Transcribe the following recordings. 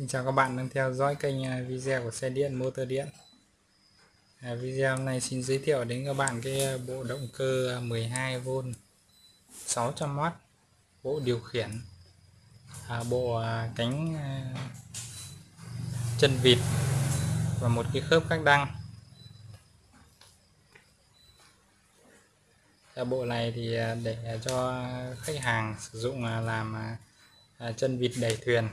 Xin chào các bạn đang theo dõi kênh à, video của xe điện motor điện. À, Video này xin giới thiệu đến các bạn cái à, bộ động cơ à, 12V 600W Bộ điều khiển. À, Bộ cánh à, chân vịt Và một cái khớp các đăng. À, Bộ này thì để cho khách hàng sử dụng làm chân vịt đẩy thuyền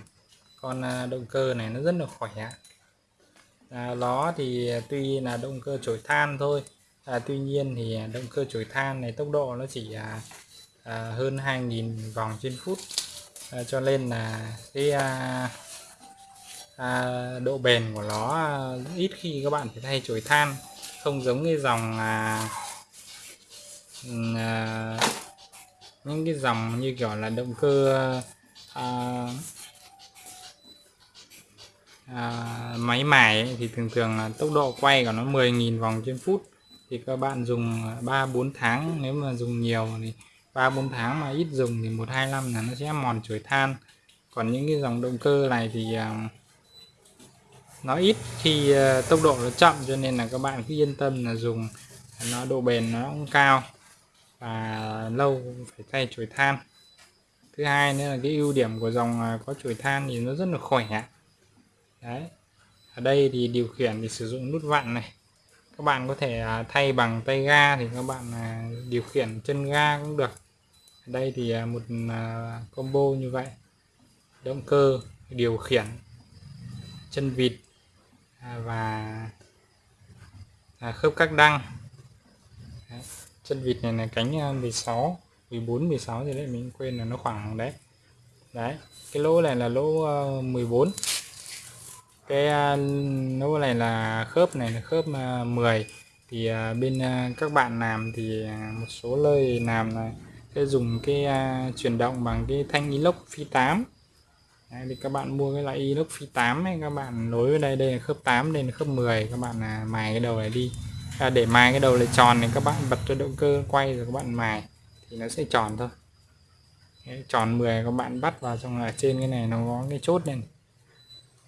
con à, động cơ này nó rất là khỏe. À, nó thì tuy là động cơ chổi than thôi. À, tuy nhiên thì động cơ chổi than này tốc độ nó chỉ à, à, hơn 2.000 vòng trên phút. À, cho nên là cái à, à, độ bền của nó à, ít khi các bạn phải thay chổi than. Không giống cái dòng à, à, những cái dòng như kiểu là động cơ à, à, máy mài ấy, thì thường thường là tốc độ quay của nó 10.000 vòng trên phút. Thì các bạn dùng à, 3-4 tháng nếu mà dùng nhiều thì 3-4 tháng mà ít dùng thì 1-2 năm là nó sẽ mòn chuỗi than. Còn những cái dòng động cơ này thì à, nó ít khi à, tốc độ nó chậm cho nên là các bạn cứ yên tâm là dùng à, nó độ bền nó cũng cao và lâu phải thay chuỗi than. Thứ hai nữa là cái ưu điểm của dòng à, có chuỗi than thì nó rất là khỏe đấy. Ở đây thì điều khiển thì sử dụng nút vặn này. Các bạn có thể à, thay bằng tay ga thì các bạn à, điều khiển chân ga cũng được. Ở đây thì à, một combo như vậy. Động cơ, điều khiển, chân vịt và khớp các đăng. Đấy. chân vịt này là cánh 16 14 16 thì đấy, mình quên là nó khoảng đấy. Đấy. Cái lỗ này là lỗ ờ, 14 cái à, này là khớp này là khớp à, 10 thì à, bên à, các bạn làm thì một số nơi làm là sẽ dùng cái chuyển động bằng cái thanh inox phi 8 Đấy, thì các bạn mua cái loại inox phi 8 ấy các bạn nối với đây đây là khớp 8 đây là khớp 10 các bạn là mài cái đầu này đi. À, để mài cái đầu này tròn thì các bạn bật cho động cơ quay rồi các bạn mài. Thì nó sẽ tròn thôi. Đấy, tròn 10 các bạn bắt vào trong ở trên cái này nó có cái chốt này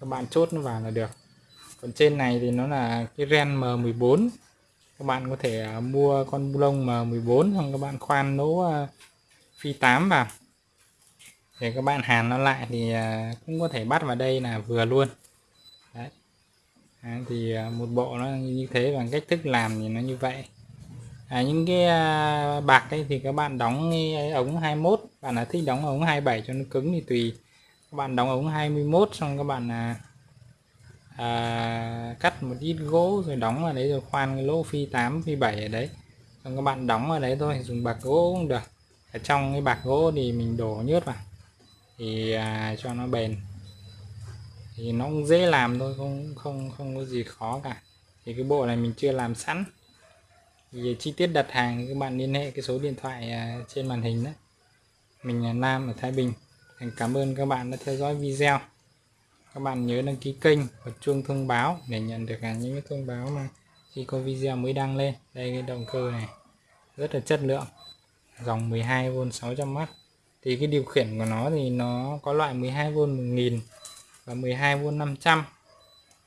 các bạn chốt nó vào là được. Còn trên này thì nó là cái ren M14 các bạn có thể à, mua con bu lông M14 xong các bạn khoan nỗ à, phi 8 vào. Để các bạn hàn nó lại thì à, cũng có thể bắt vào đây là vừa luôn. Đấy. À, thì một bộ nó như thế và cách thức làm thì nó như vậy. À, những cái bạc ấy thì các bạn đóng ống 21 bạn là thích đóng ống 27 cho nó cứng thì tùy các bạn đóng ống 21 xong các bạn à, à, cắt một ít gỗ rồi đóng vào đấy rồi khoan cái lỗ phi 8 phi 7 ở đấy. Xong các bạn đóng vào đấy thôi dùng bạc gỗ cũng được. Ở trong cái bạc gỗ thì mình đổ nhớt vào thì à, cho nó bền. Thì nó cũng dễ làm thôi không không không có gì khó cả. Thì cái bộ này mình chưa làm sẵn. Thì chi tiết đặt hàng các bạn liên hệ cái số điện thoại à, trên màn hình đó. Mình là Nam ở Thái Bình cảm ơn các bạn đã theo dõi video. Các bạn nhớ đăng ký kênh và chuông thông báo để nhận được những cái thông báo mà khi có video mới đăng lên. Đây cái động cơ này. Rất là chất lượng. Dòng 12V 600W thì cái điều khiển của nó thì nó có loại 12V 1000 và 12V 500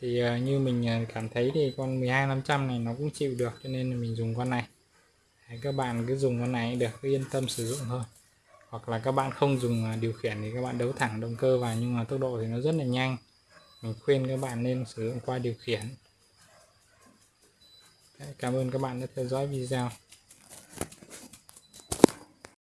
thì ờ, như mình ờ, cảm thấy thì con 12 500 này nó cũng chịu được, cho nên là mình dùng con này. Các bạn cứ dùng con này được, cứ yên tâm sử dụng thôi hoặc là các bạn không dùng à, điều khiển thì các bạn đấu thẳng động cơ vào, nhưng mà tốc độ thì nó rất là nhanh. Mình khuyên các bạn nên sử dụng qua điều khiển. Cảm ơn các bạn đã theo dõi video.